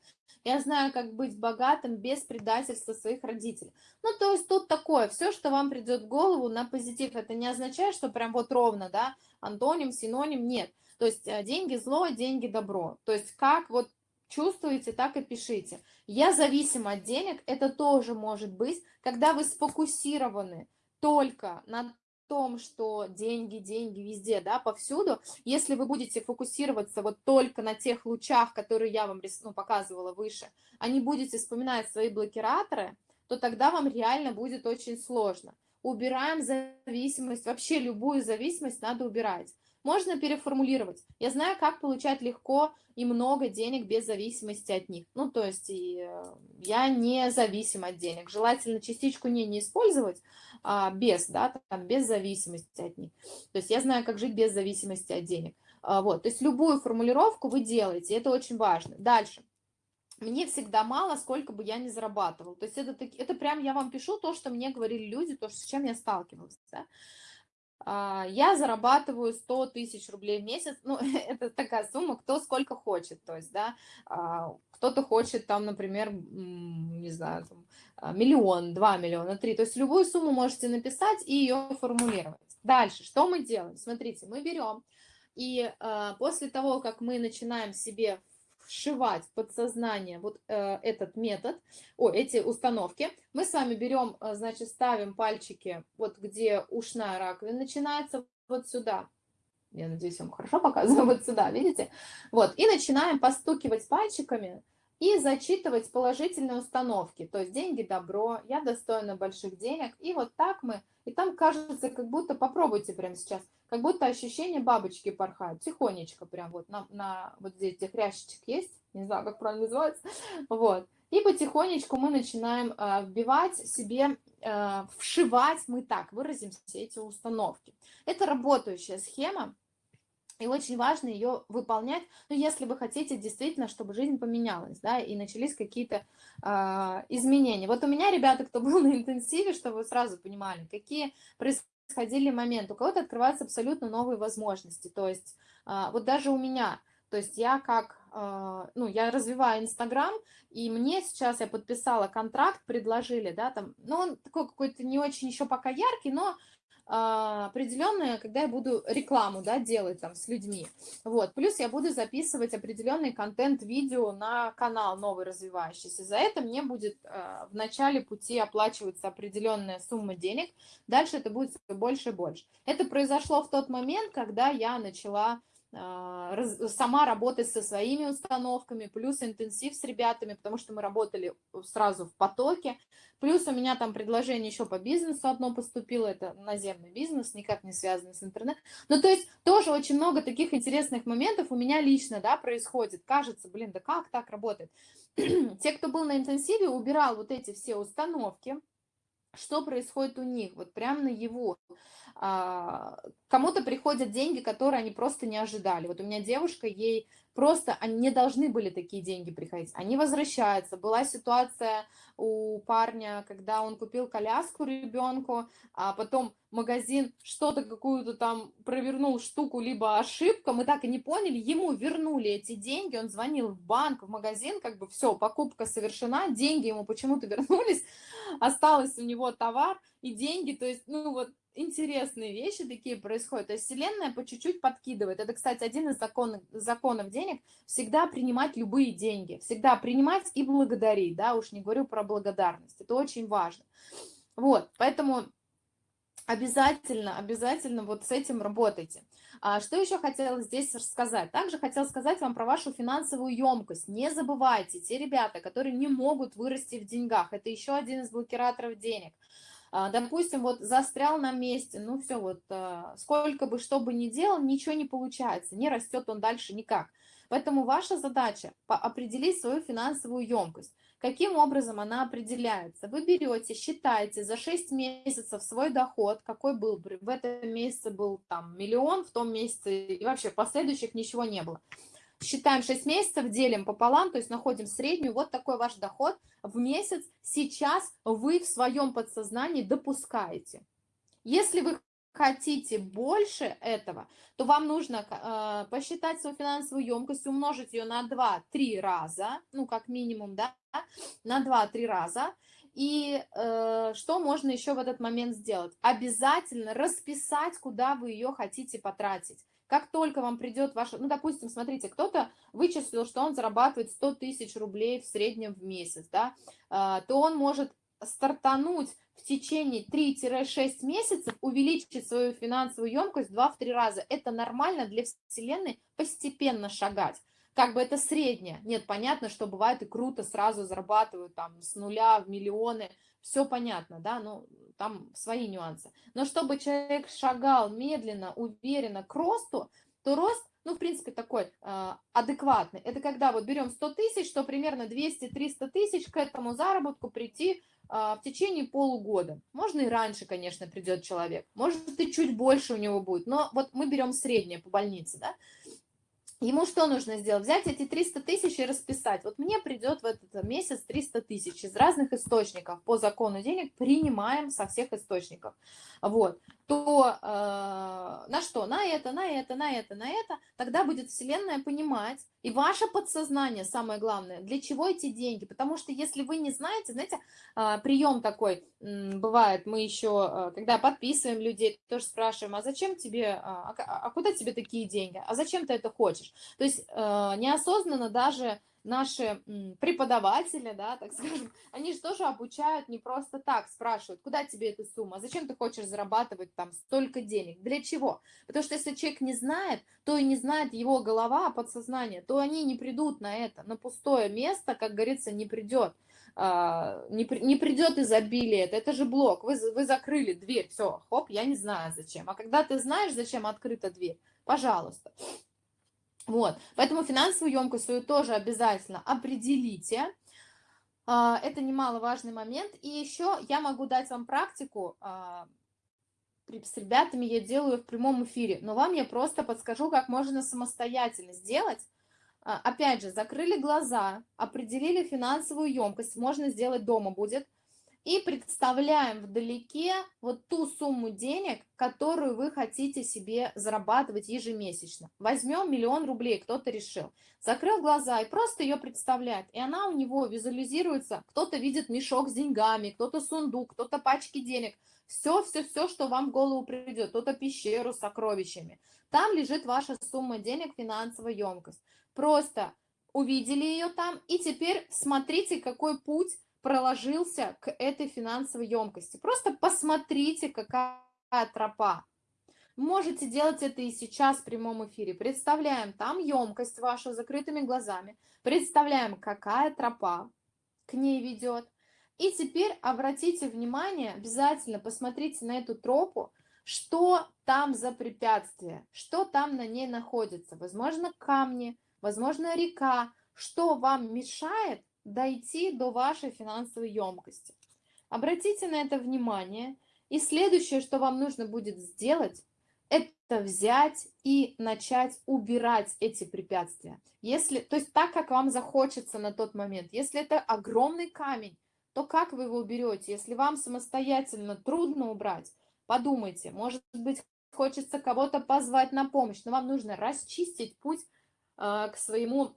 Я знаю, как быть богатым без предательства своих родителей. Ну, то есть тут такое, все, что вам придет в голову на позитив, это не означает, что прям вот ровно, да, антоним, синоним, нет. То есть э, деньги зло, деньги добро. То есть как вот чувствуете, так и пишите. Я зависим от денег, это тоже может быть, когда вы сфокусированы только на том, что деньги, деньги везде, да, повсюду, если вы будете фокусироваться вот только на тех лучах, которые я вам ну, показывала выше, а не будете вспоминать свои блокираторы, то тогда вам реально будет очень сложно. Убираем зависимость, вообще любую зависимость надо убирать. Можно переформулировать. Я знаю, как получать легко и много денег без зависимости от них. Ну, то есть э, я не зависим от денег. Желательно частичку не, не использовать а, без, да, там, без зависимости от них. То есть я знаю, как жить без зависимости от денег. А, вот, то есть любую формулировку вы делаете, это очень важно. Дальше мне всегда мало, сколько бы я ни зарабатывал. То есть это, это прям я вам пишу то, что мне говорили люди, то, с чем я сталкивалась. Да? А, я зарабатываю 100 тысяч рублей в месяц, ну, [laughs] это такая сумма, кто сколько хочет, то есть, да, а, кто-то хочет там, например, не знаю, там, а, миллион, два миллиона, три, то есть любую сумму можете написать и ее формулировать. Дальше, что мы делаем? Смотрите, мы берем, и после того, как мы начинаем себе вшивать в подсознание вот э, этот метод, о, эти установки, мы с вами берем, э, значит, ставим пальчики, вот где ушная раковина начинается, вот сюда. Я надеюсь, вам хорошо показываю, [laughs] вот сюда, видите? Вот, и начинаем постукивать пальчиками и зачитывать положительные установки, то есть деньги, добро, я достойна больших денег, и вот так мы, и там кажется, как будто, попробуйте прямо сейчас, как будто ощущение бабочки порхают, тихонечко прям вот на, на вот здесь где хрящичек есть, не знаю, как правильно называется, [laughs] вот. И потихонечку мы начинаем э, вбивать себе, э, вшивать, мы так выразим все эти установки. Это работающая схема, и очень важно ее выполнять, ну, если вы хотите действительно, чтобы жизнь поменялась, да, и начались какие-то э, изменения. Вот у меня, ребята, кто был на интенсиве, чтобы вы сразу понимали, какие происходили моменты, у кого-то открываются абсолютно новые возможности. То есть а, вот даже у меня, то есть я как, а, ну, я развиваю Инстаграм, и мне сейчас я подписала контракт, предложили, да, там, ну, он такой какой-то не очень еще пока яркий, но определенное, когда я буду рекламу да, делать там с людьми. Вот. Плюс я буду записывать определенный контент-видео на канал новый развивающийся. За это мне будет а, в начале пути оплачиваться определенная сумма денег. Дальше это будет все больше и больше. Это произошло в тот момент, когда я начала а, сама работать со своими установками, плюс интенсив с ребятами, потому что мы работали сразу в потоке, плюс у меня там предложение еще по бизнесу одно поступило, это наземный бизнес, никак не связанный с интернетом. Ну, то есть тоже очень много таких интересных моментов у меня лично, да, происходит. Кажется, блин, да как так работает? [clears throat] Те, кто был на интенсиве, убирал вот эти все установки, что происходит у них, вот прямо на его. Кому-то приходят деньги, которые они просто не ожидали. Вот у меня девушка, ей просто, они не должны были такие деньги приходить. Они возвращаются. Была ситуация у парня, когда он купил коляску ребенку, а потом магазин что-то, какую-то там провернул штуку, либо ошибка, мы так и не поняли, ему вернули эти деньги, он звонил в банк, в магазин, как бы все, покупка совершена, деньги ему почему-то вернулись, осталось у него товар и деньги, то есть, ну вот, интересные вещи такие происходят. То есть Вселенная по чуть-чуть подкидывает. Это, кстати, один из законов, законов денег. Всегда принимать любые деньги. Всегда принимать и благодарить. Да, уж не говорю про благодарность. Это очень важно. Вот, поэтому обязательно, обязательно вот с этим работайте. А что еще хотела здесь рассказать? Также хотела сказать вам про вашу финансовую емкость. Не забывайте, те ребята, которые не могут вырасти в деньгах, это еще один из блокираторов денег – допустим, вот застрял на месте, ну все, вот а, сколько бы, что бы ни делал, ничего не получается, не растет он дальше никак. Поэтому ваша задача определить свою финансовую емкость. Каким образом она определяется? Вы берете, считаете за 6 месяцев свой доход, какой был, в этом месяце был там миллион, в том месяце и вообще последующих ничего не было считаем 6 месяцев, делим пополам, то есть находим среднюю, вот такой ваш доход в месяц сейчас вы в своем подсознании допускаете. Если вы хотите больше этого, то вам нужно э, посчитать свою финансовую емкость, умножить ее на 2-3 раза, ну, как минимум, да, на 2-3 раза. И э, что можно еще в этот момент сделать? Обязательно расписать, куда вы ее хотите потратить. Как только вам придет ваша, ну, допустим, смотрите, кто-то вычислил, что он зарабатывает 100 тысяч рублей в среднем в месяц, да, а, то он может стартануть в течение 3-6 месяцев, увеличить свою финансовую емкость 2-3 раза. Это нормально для Вселенной постепенно шагать. Как бы это среднее. Нет, понятно, что бывает и круто, сразу зарабатывают там с нуля в миллионы, все понятно, да, ну, там свои нюансы. Но чтобы человек шагал медленно, уверенно к росту, то рост, ну, в принципе, такой э, адекватный. Это когда вот берем 100 тысяч, что примерно 200-300 тысяч к этому заработку прийти э, в течение полугода. Можно и раньше, конечно, придет человек. Может, и чуть больше у него будет. Но вот мы берем среднее по больнице, да. Ему что нужно сделать? Взять эти 300 тысяч и расписать. Вот мне придет в этот месяц 300 тысяч из разных источников. По закону денег принимаем со всех источников. Вот то э, на что? На это, на это, на это, на это. Тогда будет Вселенная понимать, и ваше подсознание, самое главное, для чего эти деньги. Потому что если вы не знаете, знаете, э, прием такой бывает, мы еще, э, когда подписываем людей, тоже спрашиваем, а зачем тебе, а, а куда тебе такие деньги, а зачем ты это хочешь? То есть неосознанно даже наши преподаватели, да, так [laughs] скажем, они же тоже обучают не просто так, спрашивают, куда тебе эта сумма, зачем ты хочешь зарабатывать там столько денег, для чего? Потому что если человек не знает, то и не знает его голова, подсознание, то они не придут на это, на пустое место, как говорится, не придет. А, не, не придет изобилие, это, это же блок, вы, вы закрыли дверь, все, хоп, я не знаю зачем. А когда ты знаешь, зачем открыта дверь, пожалуйста. Вот, поэтому финансовую емкость свою тоже обязательно определите. А, это немаловажный момент. И еще я могу дать вам практику. А, с ребятами я делаю в прямом эфире, но вам я просто подскажу, как можно самостоятельно сделать. А, опять же, закрыли глаза, определили финансовую емкость, можно сделать дома будет – и представляем вдалеке вот ту сумму денег, которую вы хотите себе зарабатывать ежемесячно. Возьмем миллион рублей, кто-то решил. Закрыл глаза и просто ее представляет. И она у него визуализируется. Кто-то видит мешок с деньгами, кто-то сундук, кто-то пачки денег. Все, все, все, что вам в голову придет. Кто-то пещеру с сокровищами. Там лежит ваша сумма денег, финансовая емкость. Просто увидели ее там и теперь смотрите, какой путь проложился к этой финансовой емкости. Просто посмотрите, какая тропа. Можете делать это и сейчас в прямом эфире. Представляем там емкость вашу закрытыми глазами. Представляем, какая тропа к ней ведет. И теперь обратите внимание, обязательно посмотрите на эту тропу, что там за препятствие, что там на ней находится. Возможно, камни, возможно, река. Что вам мешает дойти до вашей финансовой емкости. Обратите на это внимание. И следующее, что вам нужно будет сделать, это взять и начать убирать эти препятствия. Если, то есть так, как вам захочется на тот момент. Если это огромный камень, то как вы его уберете? Если вам самостоятельно трудно убрать, подумайте, может быть, хочется кого-то позвать на помощь, но вам нужно расчистить путь э, к своему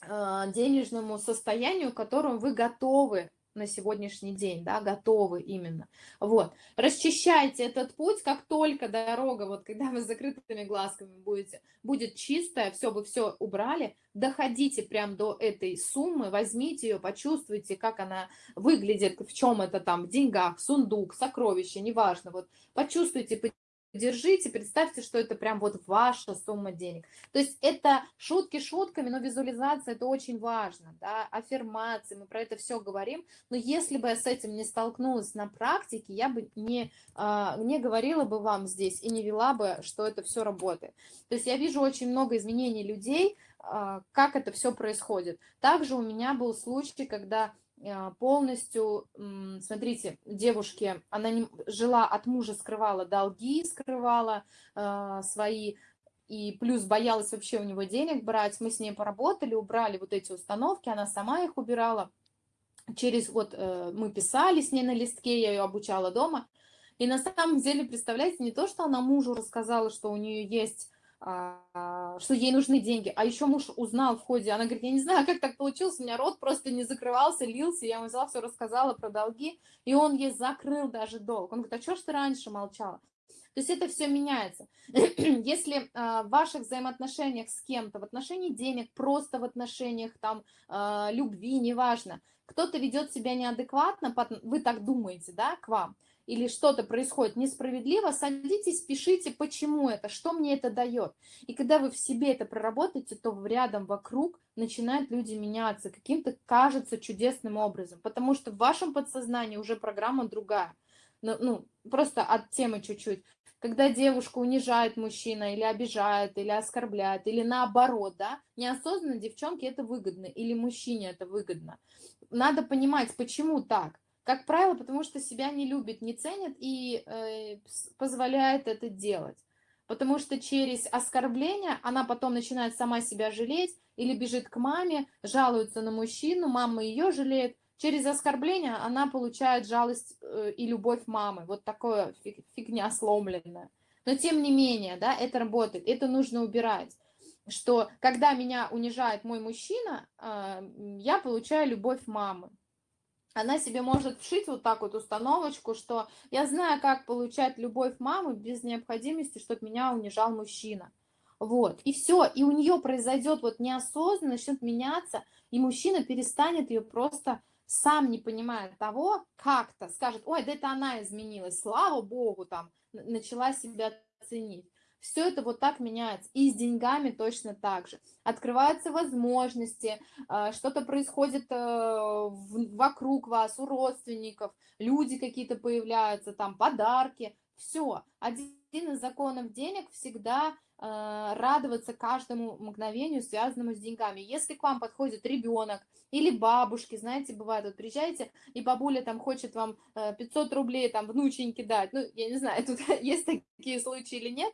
денежному состоянию, к которому вы готовы на сегодняшний день, да, готовы именно. Вот, расчищайте этот путь, как только дорога, вот когда вы с закрытыми глазками будете, будет чистая, все, вы все убрали, доходите прям до этой суммы, возьмите ее, почувствуйте, как она выглядит, в чем это там, в деньгах, сундук, сокровище, неважно, вот, почувствуйте, держите, представьте, что это прям вот ваша сумма денег. То есть это шутки шутками, но визуализация это очень важно, да, аффирмации, мы про это все говорим, но если бы я с этим не столкнулась на практике, я бы не, а, не говорила бы вам здесь и не вела бы, что это все работает. То есть я вижу очень много изменений людей, а, как это все происходит. Также у меня был случай, когда полностью, смотрите, девушке, она не, жила от мужа, скрывала долги, скрывала э, свои, и плюс боялась вообще у него денег брать. Мы с ней поработали, убрали вот эти установки, она сама их убирала. Через вот э, мы писали с ней на листке, я ее обучала дома. И на самом деле, представляете, не то, что она мужу рассказала, что у нее есть а, что ей нужны деньги. А еще муж узнал в ходе, она говорит, я не знаю, как так получилось, у меня рот просто не закрывался, лился, я ему взяла все, рассказала про долги, и он ей закрыл даже долг. Он говорит, а что ж ты раньше молчала? То есть это все меняется. [clears throat] Если э, в ваших взаимоотношениях с кем-то, в отношении денег, просто в отношениях там э, любви, неважно, кто-то ведет себя неадекватно, вы так думаете, да, к вам, или что-то происходит несправедливо, садитесь, пишите, почему это, что мне это дает. И когда вы в себе это проработаете, то рядом, вокруг начинают люди меняться каким-то, кажется, чудесным образом, потому что в вашем подсознании уже программа другая. Ну, ну просто от темы чуть-чуть. Когда девушку унижает мужчина, или обижает, или оскорбляет, или наоборот, да, неосознанно девчонке это выгодно, или мужчине это выгодно. Надо понимать, почему так. Как правило, потому что себя не любит, не ценит и э, позволяет это делать. Потому что через оскорбление она потом начинает сама себя жалеть или бежит к маме, жалуется на мужчину, мама ее жалеет. Через оскорбление она получает жалость э, и любовь мамы. Вот такое фигня сломленная. Но тем не менее, да, это работает, это нужно убирать. Что когда меня унижает мой мужчина, э, я получаю любовь мамы она себе может вшить вот так вот установочку, что я знаю, как получать любовь мамы без необходимости, чтобы меня унижал мужчина. Вот, и все, и у нее произойдет вот неосознанно, начнет меняться, и мужчина перестанет ее просто сам не понимая того, как-то скажет, ой, да это она изменилась, слава богу, там, начала себя ценить. Все это вот так меняется. И с деньгами точно так же. Открываются возможности, а, что-то происходит э, вокруг вас, у родственников, люди какие-то появляются, там подарки. Все. Один из законов денег всегда радоваться каждому мгновению, связанному с деньгами. Если к вам подходит ребенок или бабушки, знаете, бывает, вот приезжаете, и бабуля там хочет вам 500 э, рублей там внученьке дать, ну, я не знаю, [laughs] тут есть такие случаи или нет,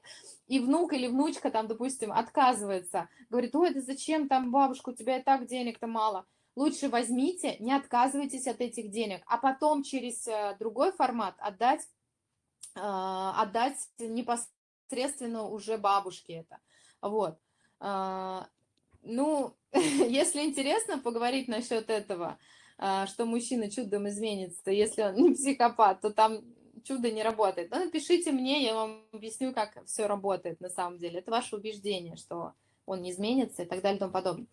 и внук или внучка там, допустим, отказывается, говорит, ой, да зачем там бабушка, у тебя и так денег-то мало. Лучше возьмите, не отказывайтесь от этих денег, а потом через э, другой формат отдать, отдать непосредственно непосредственно уже бабушки это. Вот. А, ну, [laughs] если интересно поговорить насчет этого, а, что мужчина чудом изменится, если он не психопат, то там чудо не работает. Но напишите мне, я вам объясню, как все работает на самом деле. Это ваше убеждение, что он не изменится и так далее и тому подобное.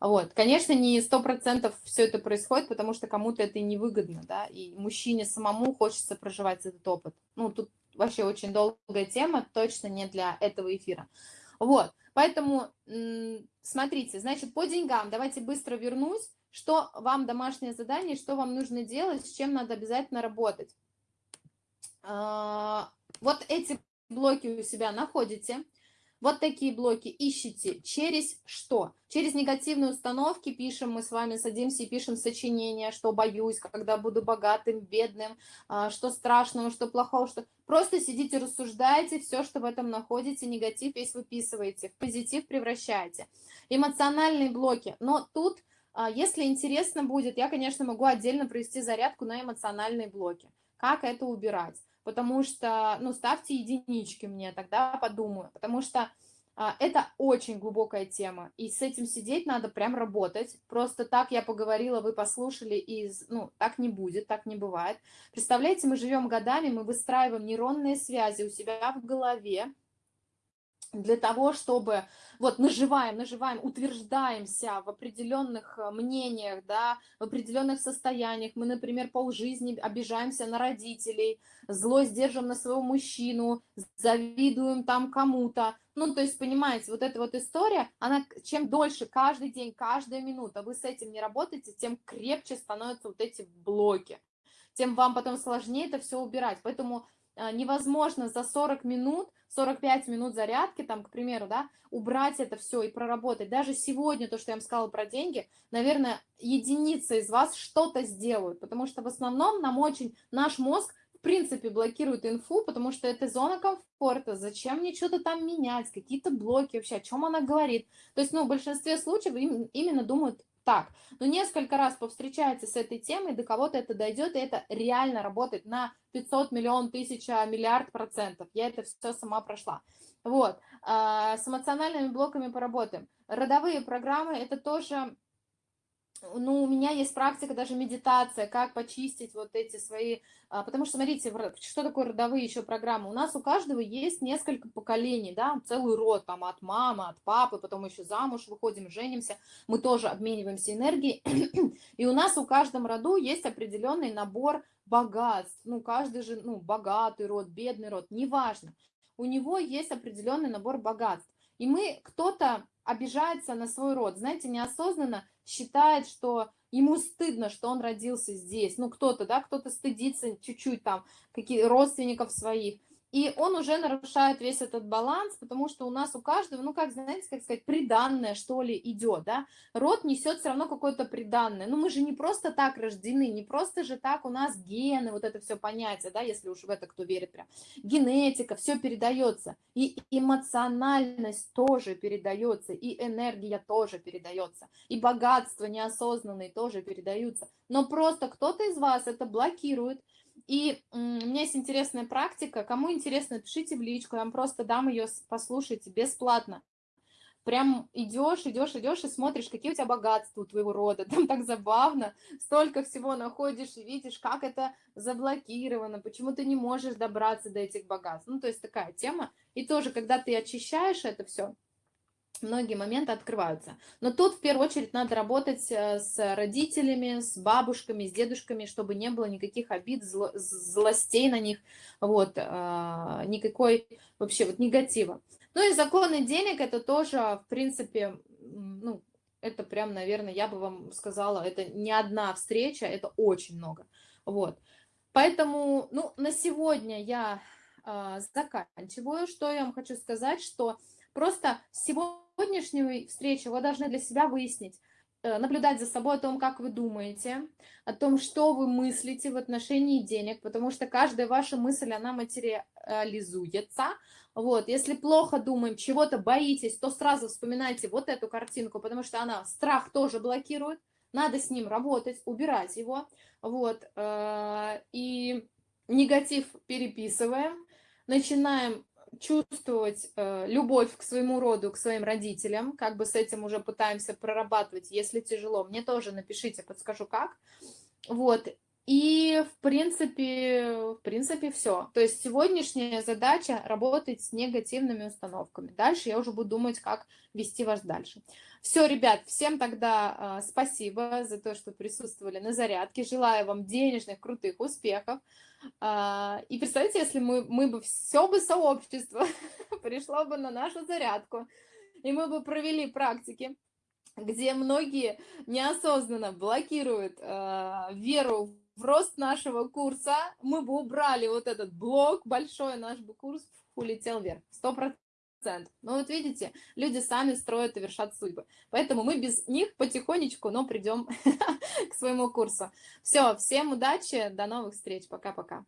Вот. Конечно, не сто процентов все это происходит, потому что кому-то это и невыгодно, да, и мужчине самому хочется проживать этот опыт. Ну, тут вообще очень долгая тема, точно не для этого эфира. Вот, поэтому смотрите, значит, по деньгам, давайте быстро вернусь, что вам домашнее задание, что вам нужно делать, с чем надо обязательно работать. А, вот эти блоки у себя находите, вот такие блоки ищите через что? Через негативные установки пишем, мы с вами садимся и пишем сочинения, что боюсь, когда буду богатым, бедным, а, что страшного, что плохого, что... Просто сидите, рассуждайте, все, что в этом находите, негатив весь выписываете, в позитив превращаете. Эмоциональные блоки, но тут, а, если интересно будет, я, конечно, могу отдельно провести зарядку на эмоциональные блоки. Как это убирать? Потому что, ну, ставьте единички мне, тогда подумаю, потому что а, это очень глубокая тема, и с этим сидеть надо прям работать. Просто так я поговорила, вы послушали, и, ну, так не будет, так не бывает. Представляете, мы живем годами, мы выстраиваем нейронные связи у себя в голове, для того, чтобы вот наживаем, наживаем, утверждаемся в определенных э, мнениях, да, в определенных состояниях. Мы, например, полжизни обижаемся на родителей, злость держим на своего мужчину, завидуем там кому-то. Ну, то есть, понимаете, вот эта вот история, она чем дольше, каждый день, каждая минута вы с этим не работаете, тем крепче становятся вот эти блоки. Тем вам потом сложнее это все убирать. Поэтому невозможно за 40 минут, 45 минут зарядки, там, к примеру, да, убрать это все и проработать. Даже сегодня, то, что я вам сказала про деньги, наверное, единицы из вас что-то сделают, потому что в основном нам очень, наш мозг, в принципе, блокирует инфу, потому что это зона комфорта, зачем мне что-то там менять, какие-то блоки вообще, о чем она говорит. То есть, ну, в большинстве случаев именно думают так. Но несколько раз повстречается с этой темой, до кого-то это дойдет, и это реально работает на 500 миллион, тысяча, миллиард процентов. Я это все сама прошла. Вот. А, с эмоциональными блоками поработаем. Родовые программы – это тоже ну, у меня есть практика, даже медитация, как почистить вот эти свои... А, потому что, смотрите, что такое родовые еще программы? У нас у каждого есть несколько поколений, да, целый род, там, от мамы, от папы, потом еще замуж выходим, женимся, мы тоже обмениваемся энергией, и у нас у каждом роду есть определенный набор богатств, ну, каждый же, ну, богатый род, бедный род, неважно, у него есть определенный набор богатств, и мы, кто-то обижается на свой род, знаете, неосознанно считает, что ему стыдно, что он родился здесь. Ну, кто-то, да, кто-то стыдится чуть-чуть там, какие родственников своих. И он уже нарушает весь этот баланс, потому что у нас у каждого, ну, как, знаете, как сказать, приданное, что ли, идет, да. Род несет все равно какое-то приданное. Ну, мы же не просто так рождены, не просто же так у нас гены, вот это все понятие, да, если уж в это кто верит прям. Генетика, все передается. И эмоциональность тоже передается, и энергия тоже передается, и богатство неосознанное тоже передаются. Но просто кто-то из вас это блокирует, и у меня есть интересная практика. Кому интересно, пишите в личку, я вам просто дам ее послушать бесплатно. Прям идешь, идешь, идешь и смотришь, какие у тебя богатства у твоего рода. [laughs] Там так забавно, столько всего находишь и видишь, как это заблокировано, почему ты не можешь добраться до этих богатств. Ну, то есть такая тема. И тоже, когда ты очищаешь это все, многие моменты открываются. Но тут в первую очередь надо работать э, с родителями, с бабушками, с дедушками, чтобы не было никаких обид, зло, злостей на них, вот, а, никакой вообще вот негатива. Ну и законы денег это тоже, в принципе, ну, это прям, наверное, я бы вам сказала, это не одна встреча, это очень много. Вот. Поэтому, ну, на сегодня я э, заканчиваю. Что я вам хочу сказать, что просто сегодня сегодняшней встречи вы должны для себя выяснить, э, наблюдать за собой о том, как вы думаете, о том, что вы мыслите в отношении денег, потому что каждая ваша мысль, она материализуется. Вот, если плохо думаем, чего-то боитесь, то сразу вспоминайте вот эту картинку, потому что она страх тоже блокирует, надо с ним работать, убирать его, вот, э, и негатив переписываем, начинаем чувствовать э, любовь к своему роду, к своим родителям, как бы с этим уже пытаемся прорабатывать, если тяжело, мне тоже напишите, подскажу как. Вот, и в принципе, в принципе все. То есть сегодняшняя задача работать с негативными установками. Дальше я уже буду думать, как вести вас дальше. Все, ребят, всем тогда э, спасибо за то, что присутствовали на зарядке. Желаю вам денежных, крутых успехов. Э, и представьте, если мы, мы бы все бы сообщество [laughs] пришло бы на нашу зарядку, и мы бы провели практики, где многие неосознанно блокируют э, веру в рост нашего курса, мы бы убрали вот этот блок большой, наш бы курс улетел вверх, сто процентов. Но вот видите, люди сами строят и вершат судьбы. Поэтому мы без них потихонечку, но придем [laughs] к своему курсу. Все, всем удачи, до новых встреч, пока-пока.